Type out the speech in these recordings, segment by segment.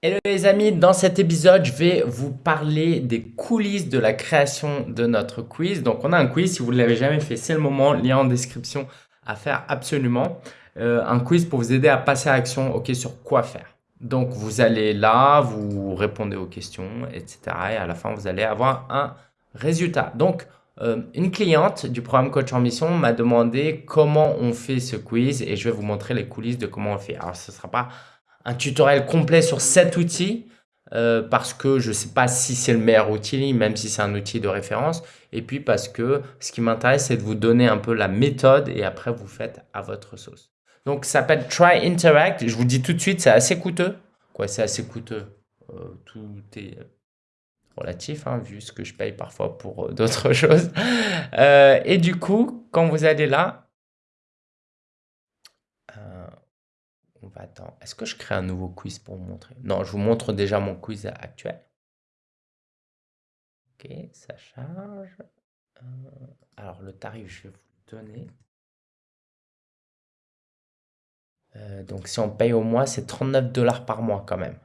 Hello les amis, dans cet épisode, je vais vous parler des coulisses de la création de notre quiz. Donc on a un quiz, si vous ne l'avez jamais fait, c'est le moment, lien en description à faire absolument. Euh, un quiz pour vous aider à passer à l'action, ok, sur quoi faire. Donc vous allez là, vous répondez aux questions, etc. Et à la fin, vous allez avoir un résultat. Donc euh, une cliente du programme Coach en Mission m'a demandé comment on fait ce quiz et je vais vous montrer les coulisses de comment on fait. Alors ce ne sera pas un tutoriel complet sur cet outil euh, parce que je ne sais pas si c'est le meilleur outil, même si c'est un outil de référence. Et puis parce que ce qui m'intéresse, c'est de vous donner un peu la méthode et après vous faites à votre sauce. Donc ça s'appelle Try Interact. Je vous dis tout de suite, c'est assez coûteux. Quoi, c'est assez coûteux? Euh, tout est relatif, hein, vu ce que je paye parfois pour euh, d'autres choses. et du coup, quand vous allez là, Est-ce que je crée un nouveau quiz pour vous montrer? Non, je vous montre déjà mon quiz actuel. Ok, ça charge. Euh, alors, le tarif, je vais vous le donner. Euh, donc, si on paye au mois, c'est 39 dollars par mois quand même.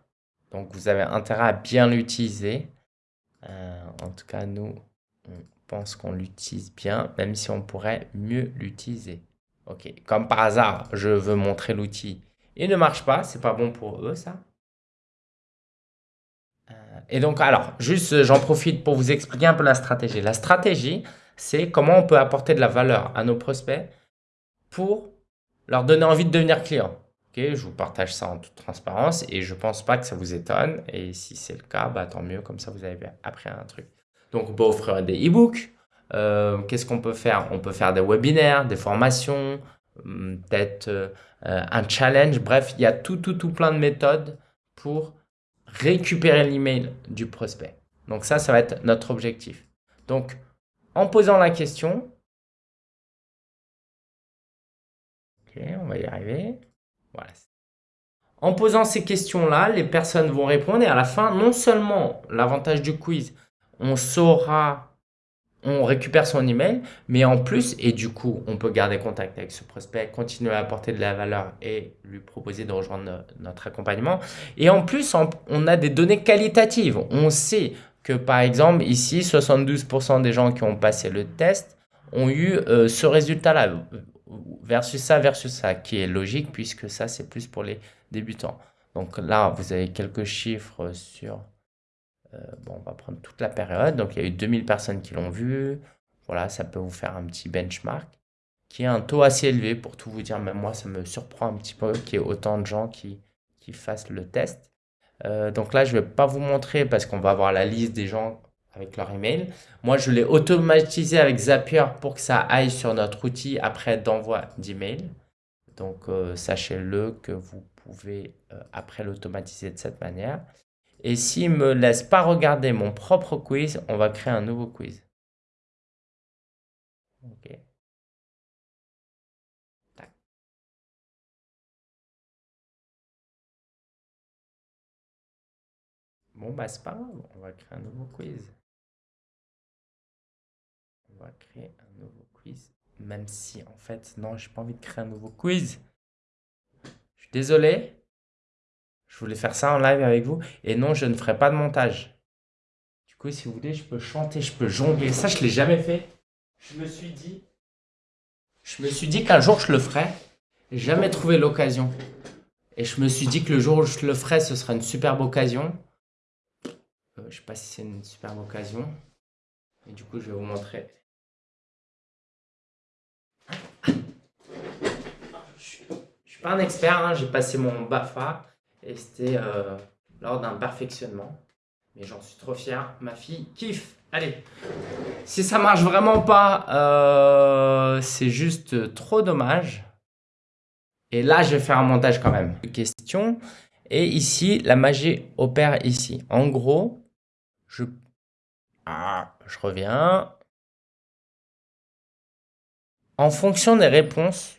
Donc, vous avez intérêt à bien l'utiliser. Euh, en tout cas, nous, on pense qu'on l'utilise bien, même si on pourrait mieux l'utiliser. Ok, comme par hasard, je veux montrer l'outil il ne marche pas. C'est pas bon pour eux, ça. Euh, et donc, alors, juste, j'en profite pour vous expliquer un peu la stratégie. La stratégie, c'est comment on peut apporter de la valeur à nos prospects pour leur donner envie de devenir client. je vous partage ça en toute transparence et je ne pense pas que ça vous étonne. Et si c'est le cas, bah, tant mieux, comme ça vous avez appris un truc. Donc, on peut offrir des e-books. Euh, qu'est-ce qu'on peut faire? On peut faire des webinaires, des formations, peut-être euh, euh, un challenge. Bref, il y a tout, tout, tout plein de méthodes pour récupérer l'email du prospect. Donc ça, ça va être notre objectif. Donc, en posant la question, on va y arriver. Voilà. En posant ces questions-là, les personnes vont répondre et à la fin, non seulement l'avantage du quiz, on saura on récupère son email, mais en plus, et du coup, on peut garder contact avec ce prospect, continuer à apporter de la valeur et lui proposer de rejoindre notre accompagnement. Et en plus, on a des données qualitatives. On sait que, par exemple, ici, 72% des gens qui ont passé le test ont eu euh, ce résultat-là, versus ça, versus ça, qui est logique, puisque ça, c'est plus pour les débutants. Donc là, vous avez quelques chiffres sur bon, on va prendre toute la période. Donc, il y a eu 2000 personnes qui l'ont vu. Voilà, ça peut vous faire un petit benchmark qui est un taux assez élevé pour tout vous dire. Même moi, ça me surprend un petit peu qu'il y ait autant de gens qui, qui fassent le test. Euh, donc là, je ne vais pas vous montrer parce qu'on va avoir la liste des gens avec leur email. Moi, je l'ai automatisé avec Zapier pour que ça aille sur notre outil après d'envoi d'email. Donc, euh, sachez-le que vous pouvez après l'automatiser de cette manière. Et s'il ne me laisse pas regarder mon propre quiz, on va créer un nouveau quiz. Ok. Bon, bah, c'est pas grave, on va créer un nouveau quiz. On va créer un nouveau quiz, même si en fait, non, j'ai pas envie de créer un nouveau quiz. Je suis désolé. Je voulais faire ça en live avec vous. Et non, je ne ferai pas de montage. Du coup, si vous voulez, je peux chanter, je peux jongler. Ça, je ne l'ai jamais fait. Je me suis dit, je me suis dit qu'un jour, je le ferai. Jamais trouvé l'occasion. Et je me suis dit que le jour où je le ferai, ce sera une superbe occasion. Euh, je ne sais pas si c'est une superbe occasion. Et du coup, je vais vous montrer. Je ne suis pas un expert, hein. j'ai passé mon BAFA. Et c'était euh, lors d'un perfectionnement. Mais j'en suis trop fier. Ma fille kiffe. Allez, si ça marche vraiment pas, euh, c'est juste trop dommage. Et là, je vais faire un montage quand même. Question. Et ici, la magie opère ici. En gros, je, ah, je reviens. En fonction des réponses,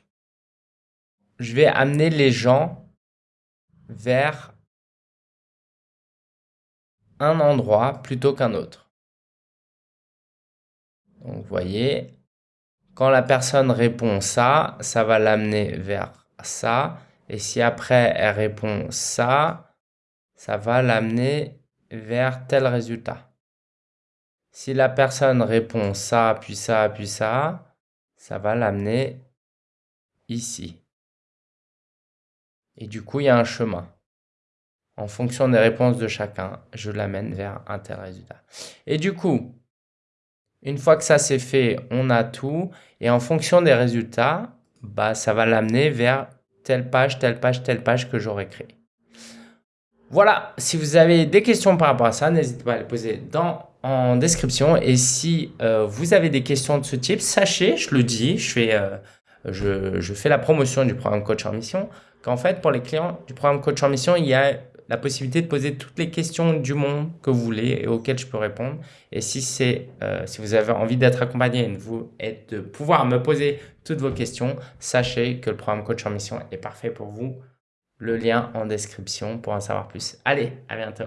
je vais amener les gens vers un endroit plutôt qu'un autre. Donc, vous voyez, quand la personne répond ça, ça va l'amener vers ça. Et si après, elle répond ça, ça va l'amener vers tel résultat. Si la personne répond ça, puis ça, puis ça, ça va l'amener ici. Et du coup, il y a un chemin. En fonction des réponses de chacun, je l'amène vers un tel résultat. Et du coup, une fois que ça c'est fait, on a tout. Et en fonction des résultats, bah, ça va l'amener vers telle page, telle page, telle page que j'aurais créée. Voilà, si vous avez des questions par rapport à ça, n'hésitez pas à les poser dans, en description. Et si euh, vous avez des questions de ce type, sachez, je le dis, je fais, euh, je, je, fais la promotion du programme Coach en Mission, qu'en fait, pour les clients du programme Coach en Mission, il y a la possibilité de poser toutes les questions du monde que vous voulez et auxquelles je peux répondre. Et si, c'est, euh, si vous avez envie d'être accompagné vous, et de pouvoir me poser toutes vos questions, sachez que le programme Coach en Mission est parfait pour vous. Le lien en description pour en savoir plus. Allez, à bientôt.